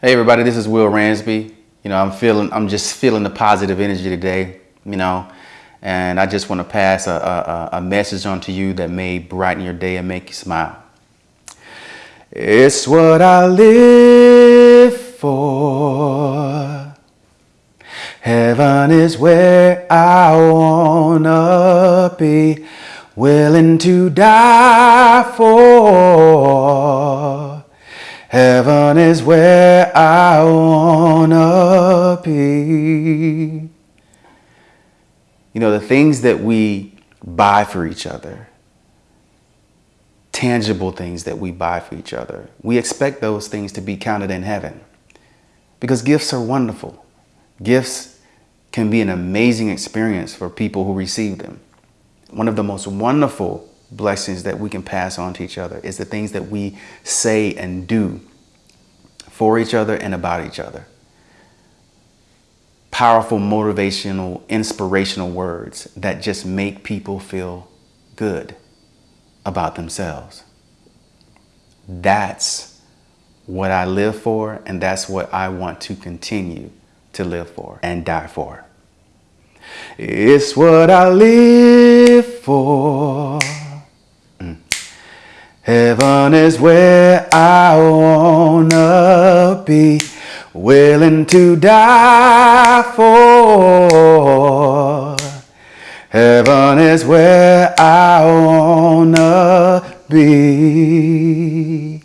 Hey everybody, this is Will Ransby. You know, I'm feeling, I'm just feeling the positive energy today, you know, and I just want to pass a, a, a message on to you that may brighten your day and make you smile. It's what I live for. Heaven is where I wanna be, willing to die for. Heaven is where I wanna be. You know, the things that we buy for each other, tangible things that we buy for each other, we expect those things to be counted in heaven because gifts are wonderful. Gifts can be an amazing experience for people who receive them. One of the most wonderful blessings that we can pass on to each other is the things that we say and do for each other and about each other. Powerful, motivational, inspirational words that just make people feel good about themselves. That's what I live for, and that's what I want to continue to live for and die for. It's what I live for. Heaven is where I wanna be, willing to die for. Heaven is where I wanna be.